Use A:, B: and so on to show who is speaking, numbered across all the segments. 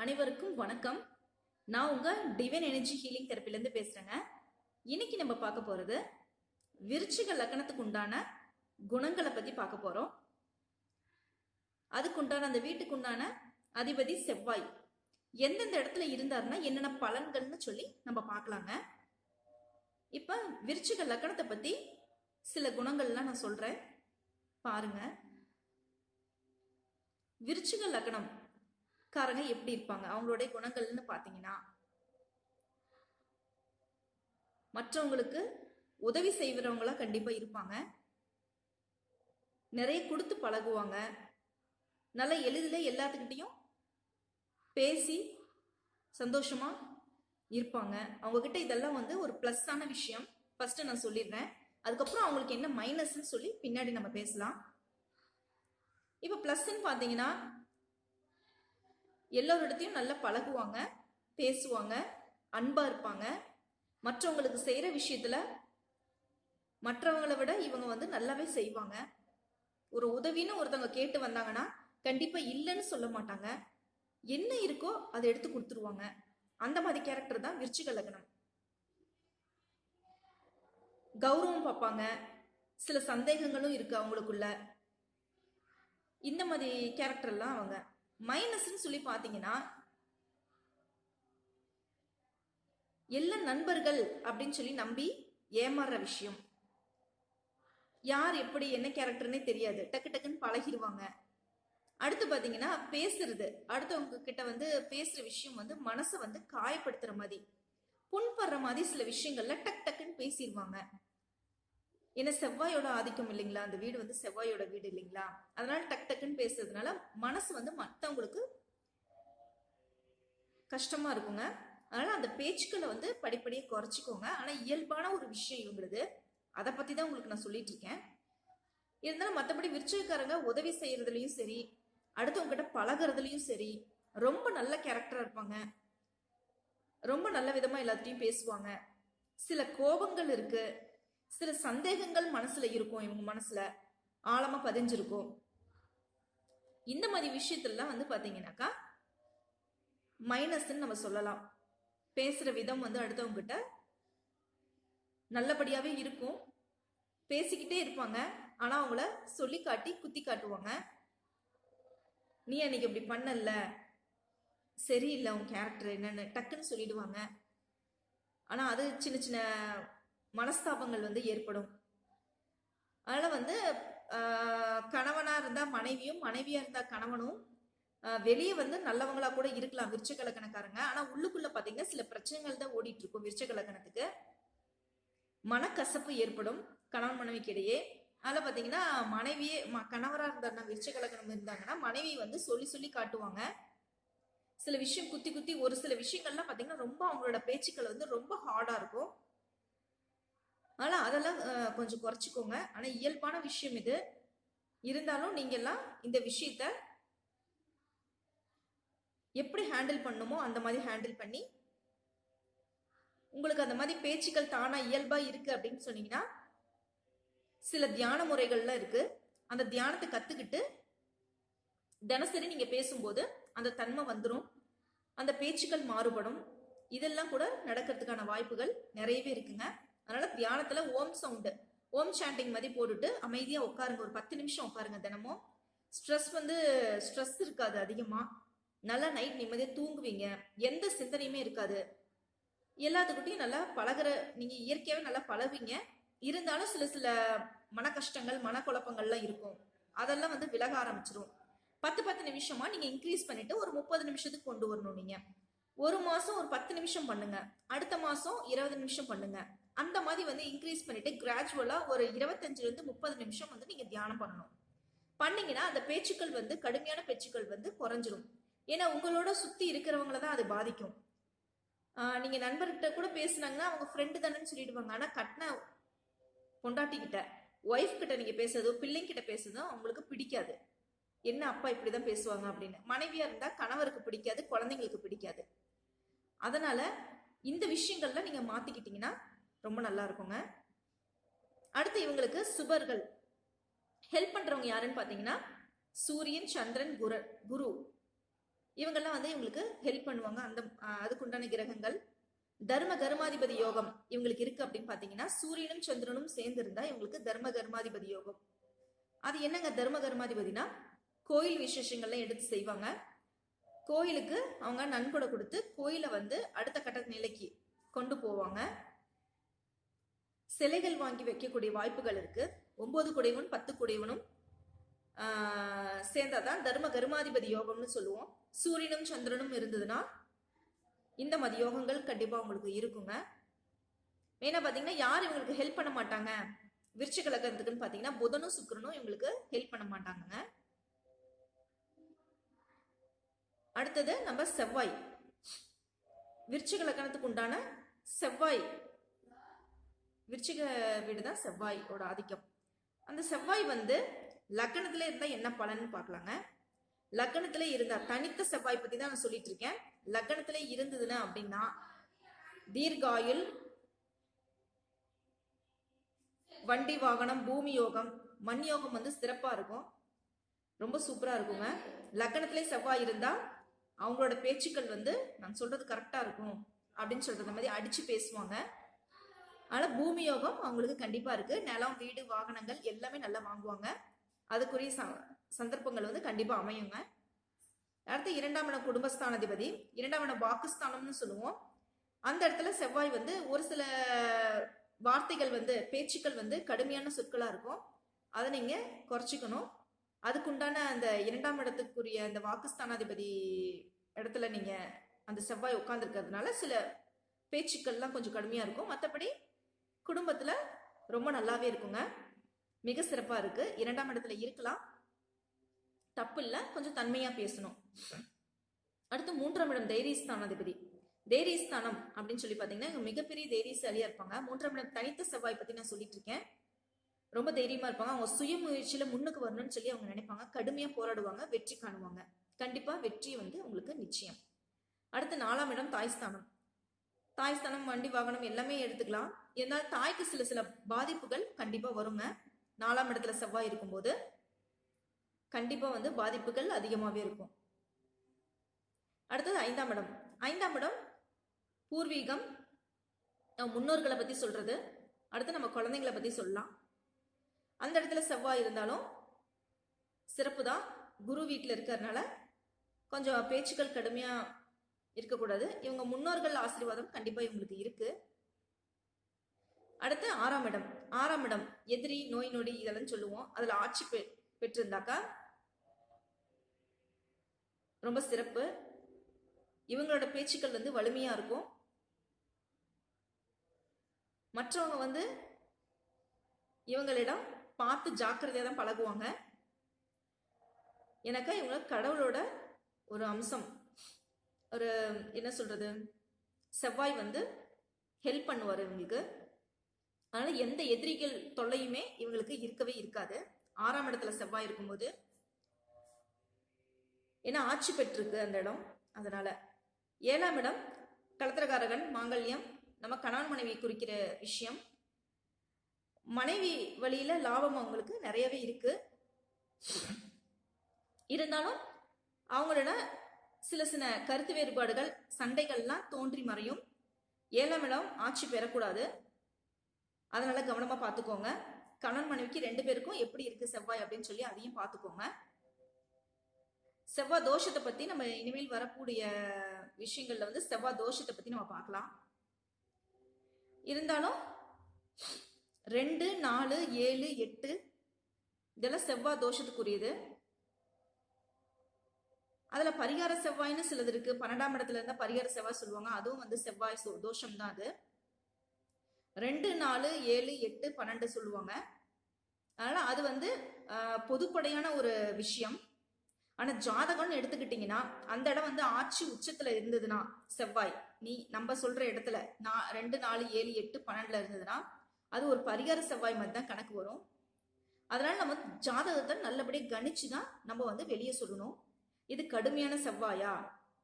A: அனைவருக்கும் வணக்கம். நான் உங்க டிவைன் எனர்ஜி ஹீலிங் தெரப்பிலேருந்து பேசுறேங்க. இன்னைக்கு நம்ம பார்க்க போறது விருச்சிக லக்கணத்துக்கு உண்டான குணங்களை பத்தி பார்க்க போறோம். அதுக்குண்டான அந்த வீட்டுக்கு உண்டான அதிபதி செவ்வாய் எந்தெந்த இடத்துல இருந்தாருன்னா என்னென்ன பலன்கள்னு சொல்லி நம்ம பார்க்கலாங்க. இப்ப விருச்சிக லக்கணத்தை பத்தி சில குணங்கள்லாம் நான் சொல்றேன். பாருங்க. விருச்சிக லக்கணம் காரங்க எப்படி இருப்பாங்க? அவங்களுடைய குணங்கள்னு பார்த்தீங்கன்னா மற்றவங்களுக்கு உதவி செய்கிறவங்களா கண்டிப்பாக இருப்பாங்க. நிறைய கொடுத்து பழகுவாங்க. நல்ல எளிதில் எல்லாத்துக்கிட்டையும் பேசி சந்தோஷமாக இருப்பாங்க. அவங்கக்கிட்ட இதெல்லாம் வந்து ஒரு ப்ளஸ்ஸான விஷயம். ஃபஸ்ட்டு நான் சொல்லிடுறேன். அதுக்கப்புறம் அவங்களுக்கு என்ன மைனஸ்ன்னு சொல்லி பின்னாடி நம்ம பேசலாம். இப்போ ப்ளஸ்ன்னு பார்த்தீங்கன்னா எல்லோரிடத்தையும் நல்லா பழகுவாங்க பேசுவாங்க அன்பாக இருப்பாங்க. மற்றவங்களுக்கு செய்கிற விஷயத்தில் மற்றவங்களை விட இவங்க வந்து நல்லாவே செய்வாங்க. ஒரு உதவின்னு ஒருத்தவங்க கேட்டு வந்தாங்கன்னா கண்டிப்பாக இல்லைன்னு சொல்ல மாட்டாங்க. என்ன இருக்கோ அதை எடுத்து கொடுத்துருவாங்க. அந்த மாதிரி கேரக்டர் தான் விருச்சிக லக்னம். கௌரவம் பார்ப்பாங்க. சில சந்தேகங்களும் இருக்கு அவங்களுக்குள்ள. இந்த மாதிரி கேரக்டர்லாம் அவங்க மைனஸ்ன்னு சொல்லி பார்த்தீங்கன்னா எல்லா நண்பர்கள் அப்படின்னு சொல்லி நம்பி ஏமாறுற விஷயம். யார் எப்படி என்ன கேரக்டர்னே தெரியாது. டக்கு டக்குன்னு பழகிடுவாங்க. அடுத்து பார்த்தீங்கன்னா பேசுறது. அடுத்தவங்க கிட்ட வந்து பேசுற விஷயம் வந்து மனசை வந்து காயப்படுத்துற மாதிரி புண்படுற மாதிரி சில விஷயங்கள்ல டக் டக்குன்னு பேசிடுவாங்க. ஏன்னா செவ்வாயோட ஆதிக்கம் இல்லைங்களா? அந்த வீடு வந்து செவ்வாயோட வீடு இல்லைங்களா? அதனால டக் டக்குன்னு பேசுறதுனால மனசு வந்து மற்றவங்களுக்கு கஷ்டமா இருக்குங்க. அதனால அந்த பேச்சுக்களை வந்து படிப்படியே குறைச்சிக்கோங்க. ஆனா இயல்பான ஒரு விஷயம் இவங்களுது. அதை பத்தி தான் உங்களுக்கு நான் சொல்லிட்டு இருக்கேன். இருந்தாலும் மற்றபடி விருச்சக்காரங்க உதவி செய்யறதுலயும் சரி அடுத்தவங்ககிட்ட கிட்ட சரி ரொம்ப நல்ல கேரக்டரா இருப்பாங்க. ரொம்ப நல்ல விதமா எல்லாத்தையும் பேசுவாங்க. சில கோபங்கள் இருக்கு. சில சந்தேகங்கள் மனசுல இருக்கும் இவங்க மனசுல ஆழமா பதிஞ்சிருக்கும். இந்த மாதிரி விஷயத்துலலாம் வந்து பாத்தீங்கன்னாக்கா மைனஸ்ன்னு நம்ம சொல்லலாம். பேசுற விதம் வந்து அடுத்தவங்க கிட்ட நல்லபடியாவே இருக்கும். பேசிக்கிட்டே இருப்பாங்க. ஆனா அவங்கள சொல்லி காட்டி குத்தி காட்டுவாங்க. நீ அன்னைக்கு இப்படி பண்ணல சரியில்லை உன் கேரக்டர் என்னன்னு டக்குன்னு சொல்லிடுவாங்க. ஆனா அது சின்ன சின்ன மனஸ்தாபங்கள் வந்து ஏற்படும். அதனால் வந்து கணவனாக இருந்தால் மனைவியும் மனைவியாக இருந்தால் கணவனும் வெளியே வந்து நல்லவங்களா கூட இருக்கலாம் விருச்ச லக்கணக்காரங்க ஆனால் உள்ளுக்குள்ளே பார்த்தீங்கன்னா சில பிரச்சனைகள் தான் ஓடிட்டு இருக்கும் விருச்சக லக்கணத்துக்கு மனக்கசப்பு ஏற்படும் கணவன் மனைவிக்கு இடையே. அதில் பார்த்தீங்கன்னா மனைவியே ம- கணவரா இருந்தாருன்னா விருச்ச கலக்கணம் இருந்தாங்கன்னா மனைவி வந்து சொல்லி சொல்லி காட்டுவாங்க. சில விஷயம் குத்தி குத்தி ஒரு சில விஷயங்கள்லாம் பார்த்தீங்கன்னா ரொம்ப அவங்களோட பேச்சுக்கள் வந்து ரொம்ப ஹார்டாக இருக்கும். ஆனால் அதெல்லாம் கொஞ்சம் குறைச்சிக்கோங்க. ஆனால் இயல்பான விஷயம் இது. இருந்தாலும் நீங்கள்லாம் இந்த விஷயத்த எப்படி ஹேண்டில் பண்ணுமோ அந்த மாதிரி ஹேண்டில் பண்ணி உங்களுக்கு அந்த மாதிரி பேச்சுக்கள் தானாக இயல்பாக இருக்குது அப்படின்னு சொன்னீங்கன்னா சில தியான முறைகள்லாம் இருக்குது அந்த தியானத்தை கற்றுக்கிட்டு தினசரி நீங்கள் பேசும்போது அந்த தன்மை வந்துடும் அந்த பேச்சுக்கள் மாறுபடும். இதெல்லாம் கூட நடக்கிறதுக்கான வாய்ப்புகள் நிறையவே இருக்குங்க. அதனால தியானத்துல ஓம் சவுண்டு ஓம் சாண்டிங் மாதிரி போட்டுட்டு அமைதியா உட்காருங்க. ஒரு பத்து நிமிஷம் உட்காருங்க தினமும். ஸ்ட்ரெஸ் வந்து ஸ்ட்ரெஸ் இருக்காது அதிகமா. நல்லா நைட் நிம்மதியாக தூங்குவீங்க. எந்த சிந்தனையுமே இருக்காது. எல்லாத்துக்கிட்டையும் நல்லா பழகுற நீங்க இயற்கையாகவே நல்லா பழகுவீங்க. இருந்தாலும் சில சில மன கஷ்டங்கள் மனக்குழப்பங்கள்லாம் இருக்கும். அதெல்லாம் வந்து விலக ஆரம்பிச்சிரும். பத்து பத்து நிமிஷமா நீங்க இன்க்ரீஸ் பண்ணிட்டு ஒரு முப்பது நிமிஷத்துக்கு கொண்டு வரணும் நீங்க. ஒரு மாசம் ஒரு பத்து நிமிஷம் பண்ணுங்க. அடுத்த மாசம் இருபது நிமிஷம் பண்ணுங்க. அந்த மாதிரி வந்து இன்க்ரீஸ் பண்ணிட்டு கிராஜுவலாக ஒரு இருபத்தஞ்சிலேருந்து முப்பது நிமிஷம் வந்து நீங்கள் தியானம் பண்ணணும். பண்ணீங்கன்னா அந்த பேச்சுக்கள் வந்து கடுமையான பேச்சுக்கள் வந்து குறைஞ்சிரும். ஏன்னா உங்களோட சுற்றி இருக்கிறவங்கள தான் அது பாதிக்கும். நீங்கள் நண்பர்கிட்ட கூட பேசுனாங்கன்னா அவங்க ஃப்ரெண்டு தானேன்னு சொல்லிடுவாங்க. ஆனால் கட்டின பொண்டாட்டிக்கிட்ட ஒய்ஃப் கிட்ட நீங்கள் பேசுறதோ பிள்ளைங்க கிட்ட பேசுறதோ அவங்களுக்கு பிடிக்காது. என்ன அப்பா இப்படி தான் பேசுவாங்க அப்படின்னு. மனைவியாக இருந்தால் கணவருக்கு பிடிக்காது குழந்தைங்களுக்கு பிடிக்காது. அதனால் இந்த விஷயங்கள்லாம் நீங்கள் மாற்றிக்கிட்டிங்கன்னா ரொம்ப நல்லா இருக்குங்க அடுத்து இவங்களுக்கு சுபர்கள். ஹெல்ப் பண்ணுறவங்க யாருன்னு பார்த்தீங்கன்னா சூரியன் சந்திரன் குரு குரு. இவங்கெல்லாம் வந்து இவங்களுக்கு ஹெல்ப் பண்ணுவாங்க. அந்த அதுக்குண்டான கிரகங்கள். தர்ம கர்மாதிபதி யோகம் இவங்களுக்கு இருக்கு அப்படின்னு பார்த்தீங்கன்னா சூரியனும் சந்திரனும் சேர்ந்து இருந்தா இவங்களுக்கு தர்ம கர்மாதிபதி யோகம். அது என்னங்க தர்ம கர்மாதிபதினா? கோயில் விசேஷங்கள்லாம் எடுத்து செய்வாங்க. கோயிலுக்கு அவங்க நன்கொடை கொடுத்து கோயிலை வந்து அடுத்த கட்ட நிலைக்கு கொண்டு போவாங்க. சிலைகள் வாங்கி வைக்கக்கூடிய வாய்ப்புகள் இருக்கு. ஒன்பது குடைவன் பத்து குடைவனும் சேர்ந்தாதான் தர்ம கருமாதிபதி யோகம்னு சொல்லுவோம். சூரியனும் சந்திரனும் இருந்ததுன்னா இந்த மதி யோகங்கள் கண்டிப்பாக உங்களுக்கு இருக்குங்க. மெயினாக பார்த்தீங்கன்னா யார் இவங்களுக்கு ஹெல்ப் பண்ண மாட்டாங்க. விருச்சிக லக்னத்துக்குன்னு பார்த்தீங்கன்னா புதனும் சுக்கிரனும் இவங்களுக்கு ஹெல்ப் பண்ண மாட்டாங்கங்க. அடுத்தது நம்ம செவ்வாய். விருச்சிக லக்னத்துக்கு உண்டான செவ்வாய் விருச்சிக வீடு தான் செவ்வாயோட ஆதிக்கம். அந்த செவ்வாய் வந்து லக்னத்துல இருந்தால் என்ன பலன்னு பார்க்கலாங்க. லக்னத்துல இருந்தா தனித்த செவ்வாய் பற்றி தான் நான் சொல்லிட்டு இருக்கேன். லக்னத்துல இருந்ததுன்னா அப்படின்னா தீர்காயுள் வண்டி வாகனம் பூமி யோகம் மண் யோகம் வந்து சிறப்பாக இருக்கும். ரொம்ப சூப்பராக இருக்குங்க. லக்னத்திலே செவ்வாய் இருந்தால் அவங்களோட பேச்சுக்கள் வந்து நான் சொல்கிறது கரெக்டாக இருக்கும் அப்படின்னு சொல்கிறது மாதிரி அடித்து பேசுவாங்க. ஆனால் பூமி யோகம் அவங்களுக்கு கண்டிப்பாக இருக்குது நிலம் வீடு வாகனங்கள் எல்லாமே நல்லா வாங்குவாங்க. அதுக்குரிய ச- சந்தர்ப்பங்கள் வந்து கண்டிப்பாக அமையுங்க. அடுத்து இரண்டாம் இடம் குடும்பஸ்தானாதிபதி. இரண்டாம் இடம் வாக்குஸ்தானம்னு சொல்லுவோம். அந்த இடத்துல செவ்வாய் வந்து ஒரு சில வார்த்தைகள் வந்து பேச்சுக்கள் வந்து கடுமையான சொற்களாக இருக்கும். அதை நீங்கள் குறைச்சிக்கணும். அதுக்குண்டான அந்த இரண்டாம் இடத்துக்குரிய அந்த வாக்குஸ்தானாதிபதி இடத்துல நீங்கள் அந்த செவ்வாய் உட்காந்துருக்கிறதுனால சில பேச்சுக்கள்லாம் கொஞ்சம் கடுமையாக இருக்கும். மற்றபடி குடும்பத்தில் ரொம்ப நல்லாவே இருக்குங்க. மிக சிறப்பாக இருக்கு. இரண்டாம் இடத்துல இருக்கலாம். தப்பு இல்லை கொஞ்சம் தன்மையாக பேசணும். அடுத்து மூன்றாம் இடம் தைரியஸ்தானாதிபதி தைரியஸ்தானம் அப்படின்னு சொல்லி பார்த்தீங்கன்னா இவங்க மிகப்பெரிய தைரியசாலியாக இருப்பாங்க. மூன்றாம் இடம் தனித்த செவ்வாய் பற்றி நான் சொல்லிட்டு இருக்கேன். ரொம்ப தைரியமாக இருப்பாங்க. அவங்க சுயமுயற்சியில் முன்னுக்கு வரணும்னு சொல்லி அவங்க நினைப்பாங்க. கடுமையாக போராடுவாங்க வெற்றி காணுவாங்க. கண்டிப்பாக வெற்றி வந்து உங்களுக்கு நிச்சயம். அடுத்து நாலாம் இடம் தாய்ஸ்தானம். தாய்ஸ்தானம் வண்டி வாகனம் எல்லாமே எடுத்துக்கலாம். இருந்தாலும் தாய்க்கு சில சில பாதிப்புகள் கண்டிப்பாக வருங்க. நாலாம் இடத்துல செவ்வாய் இருக்கும்போது கண்டிப்பாக வந்து பாதிப்புகள் அதிகமாகவே இருக்கும். அடுத்தது ஐந்தாம் இடம். ஐந்தாம் இடம் பூர்வீகம். நம்ம முன்னோர்களை பற்றி சொல்கிறது அடுத்து நம்ம குழந்தைங்களை பற்றி சொல்லலாம். அந்த இடத்துல செவ்வாய் இருந்தாலும் சிறப்பு தான் குரு வீட்டில் இருக்கிறதுனால கொஞ்சம் பேச்சுக்கள் கடுமையாக இருக்கக்கூடாது. இவங்க முன்னோர்கள் ஆசீர்வாதம் கண்டிப்பா இவங்களுக்கு இருக்கு. அடுத்து ஆறாம் இடம். ஆறாம் இடம் எதிரி நோய் நொடி இதெல்லாம் சொல்லுவோம். அதுல ஆட்சி பெ பெற்றிருந்தாக்கா ரொம்ப சிறப்பு. இவங்களோட பேச்சுக்கள் வந்து வலிமையா இருக்கும். மற்றவங்க வந்து இவங்களிடம் பார்த்து ஜாக்கிரதையாக தான் பழகுவாங்க. எனக்கா இவங்க கடவுளோட ஒரு அம்சம். ஒரு என்ன சொல்றது செவ்வாய் வந்து ஹெல்ப் பண்ணுவார் இவங்களுக்கு. அதனால எந்த எதிரிகள் தொல்லையுமே இவங்களுக்கு இருக்கவே இருக்காது. ஆறாம் இடத்துல செவ்வாய் இருக்கும்போது ஏன்னா ஆட்சி பெற்றிருக்கு அந்த இடம். அதனால ஏழாம் இடம் கலத்திரகாரகன் மாங்கல்யம் நம்ம கணவன் மனைவி குறிக்கிற விஷயம். மனைவி வழியில லாபம் அவங்களுக்கு நிறையவே இருக்கு. இருந்தாலும் அவங்களோட சில சில கருத்து வேறுபாடுகள் சண்டைகள்லாம் தோன்றி மறையும். ஏழாம் இடம் ஆட்சி பெறக்கூடாது. அதனால கவனமா பார்த்துக்கோங்க கணவன் மனைவிக்கு ரெண்டு பேருக்கும் எப்படி இருக்கு செவ்வாய் அப்படின்னு சொல்லி அதையும் பார்த்துக்கோங்க செவ்வாய் தோஷத்தை பத்தி நம்ம இனிமேல் வரக்கூடிய விஷயங்கள்ல வந்து செவ்வாய் தோஷத்தை பத்தி நம்ம பார்க்கலாம் இருந்தாலும் ரெண்டு நாலு ஏழு எட்டு இதெல்லாம் செவ்வாய் தோஷத்துக்குரியது. அதுல பரிகார செவ்வாய்னு சிலது இருக்கு. பன்னெண்டாம் இடத்துல இருந்தா பரிகார செவ்வாய் சொல்லுவாங்க. அதுவும் வந்து செவ்வாய் சோ- தோஷம் தான் அது. ரெண்டு நாலு ஏழு எட்டு பன்னெண்டு சொல்லுவாங்க. அதனால அது வந்து பொதுப்படையான ஒரு விஷயம். ஆனா ஜாதகம்னு எடுத்துக்கிட்டீங்கன்னா அந்த இடம் வந்து ஆட்சி உச்சத்துல இருந்ததுன்னா செவ்வாய். நீ நம்ம சொல்ற இடத்துல நான் ரெண்டு நாலு ஏழு எட்டு பன்னெண்டுல இருந்ததுன்னா அது ஒரு பரிகார செவ்வாய் மாதிரி தான் கணக்கு வரும். அதனால நம்ம ஜாதகத்தை நல்லபடியாக கணிச்சு தான் நம்ம வந்து வெளியே சொல்லணும். இது கடுமையான செவ்வாயா?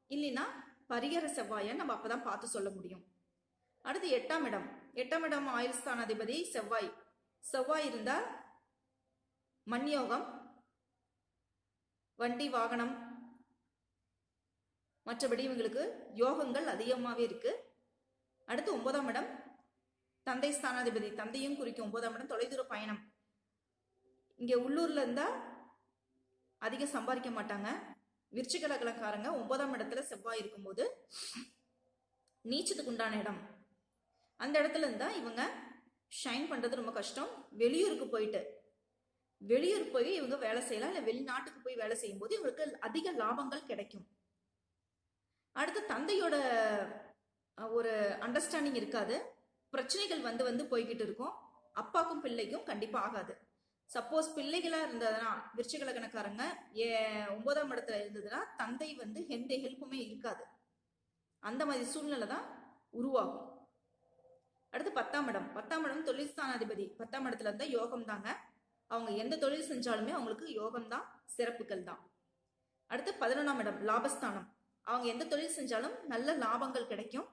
A: இல்லைன்னா பரிகர செவ்வாயான்னு நம்ம அப்பதான் பார்த்து சொல்ல முடியும். அடுத்து எட்டாம் இடம். எட்டாம் இடம் ஆயுள் ஸ்தானாதிபதி செவ்வாய். செவ்வாய் இருந்தா மண் யோகம் வண்டி வாகனம் மற்றபடி இவங்களுக்கு யோகங்கள் அதிகமாகவே இருக்கு. அடுத்து ஒன்பதாம் இடம். தந்தை ஸ்தானாதிபதி. தந்தையும் குறிக்கும் ஒன்பதாம் இடம் தொலைதூர பயணம். இங்கே உள்ளூர்ல இருந்தா அதிகம் சம்பாதிக்க மாட்டாங்க. விருச்சிக லக்னக்காரங்க ஒன்பதாம் இடத்துல செவ்வாய் இருக்கும்போது நீச்சத்துக்கு உண்டான இடம். அந்த இடத்துல இருந்தால் இவங்க ஷைன் பண்ணுறது ரொம்ப கஷ்டம். வெளியூருக்கு போயிட்டு வெளியூர் போய் இவங்க வேலை செய்யலாம். இல்லை வெளிநாட்டுக்கு போய் வேலை செய்யும்போது இவங்களுக்கு அதிக லாபங்கள் கிடைக்கும். அடுத்து தந்தையோட ஒரு அண்டர்ஸ்டாண்டிங் இருக்காது. பிரச்சனைகள் வந்து வந்து போய்கிட்டு இருக்கும். அப்பாக்கும் பிள்ளைக்கும் கண்டிப்பாக ஆகாது. சப்போஸ் பிள்ளைகளா இருந்ததுன்னா விருச்சிக லக்னக்காரங்க ஏ ஒன்பதாம் இடத்துல இருந்ததுன்னா தந்தை வந்து எந்த ஹெல்ப்புமே இருக்காது. அந்த மாதிரி சூழ்நிலை தான் உருவாகும். அடுத்து பத்தாம் இடம். பத்தாம் இடம் தொழில் ஸ்தானாதிபதி பத்தாம் இடத்துல இருந்தால் யோகம் தாங்க. அவங்க எந்த தொழில் செஞ்சாலுமே அவங்களுக்கு யோகம் தான் சிறப்புகள் தான். அடுத்து பதினொன்றாம் இடம். லாபஸ்தானம். அவங்க எந்த தொழில் செஞ்சாலும் நல்ல லாபங்கள் கிடைக்கும்.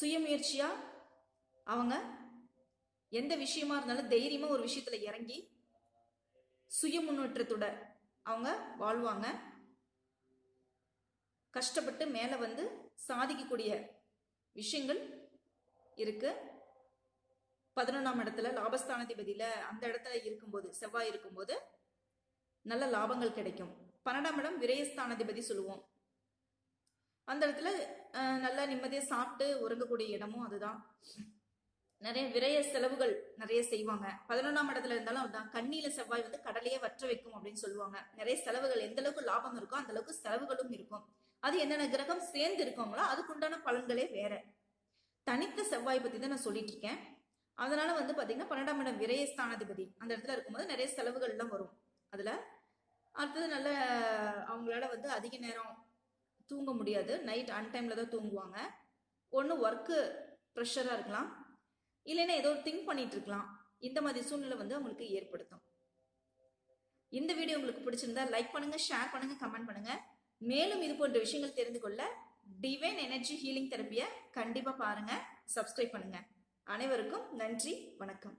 A: சுயமுயற்சியா அவங்க எந்த விஷயமா இருந்தாலும் தைரியமா ஒரு விஷயத்துல இறங்கி சுய முன்னேற்றத்தோட அவங்க வாழ்வாங்க. கஷ்டப்பட்டு மேல வந்து சாதிக்கக்கூடிய விஷயங்கள் இருக்கு. பதினொன்றாம் இடத்துல லாபஸ்தானாதிபதியில அந்த இடத்துல இருக்கும்போது செவ்வாய் இருக்கும்போது நல்ல லாபங்கள் கிடைக்கும். பன்னெண்டாம் இடம் விரயஸ்தானாதிபதி சொல்லுவோம். அந்த இடத்துல நல்லா நிம்மதியாக சாப்பிட்டு உறங்கக்கூடிய இடமும் அதுதான். நிறைய விரய செலவுகள் நிறைய செய்வாங்க. பதினொன்றாம் இடத்துல இருந்தாலும் அதுதான் கண்ணியில செவ்வாய் வந்து கடலையே வற்ற வைக்கும் அப்படின்னு சொல்லுவாங்க. நிறைய செலவுகள் எந்த அளவுக்கு லாபம் இருக்கோ அந்த அளவுக்கு செலவுகளும் இருக்கும். அது என்னென்ன கிரகம் சேர்ந்து இருக்கோங்களோ அதுக்குண்டான பலன்களே வேற. தனித்த செவ்வாய் பத்தி தான் நான் சொல்லிட்டு இருக்கேன். அதனால வந்து பாத்தீங்கன்னா பன்னெண்டாம் இடம் விரைய ஸ்தானாதிபதி அந்த இடத்துல இருக்கும்போது நிறைய செலவுகள் எல்லாம் வரும். அதுல அடுத்தது நல்ல அவங்களால வந்து அதிக நேரம் தூங்க முடியாது. நைட் அன்டைம்ல தான் தூங்குவாங்க. ஒன்று ஒர்க்கு ப்ரெஷராக இருக்கலாம். இல்லைன்னா ஏதோ திங்க் பண்ணிட்டு இருக்கலாம் இந்த மாதிரி சூழ்நிலை வந்து அவங்களுக்கு ஏற்படுத்தும். இந்த வீடியோ உங்களுக்கு பிடிச்சிருந்தா லைக் பண்ணுங்க ஷேர் பண்ணுங்க கமெண்ட் பண்ணுங்க. மேலும் இது போன்ற விஷயங்கள் தெரிந்து கொள்ள டிவைன் எனர்ஜி ஹீலிங் தெரப்பியை கண்டிப்பாக பாருங்க சப்ஸ்கிரைப் பண்ணுங்க. அனைவருக்கும் நன்றி வணக்கம்.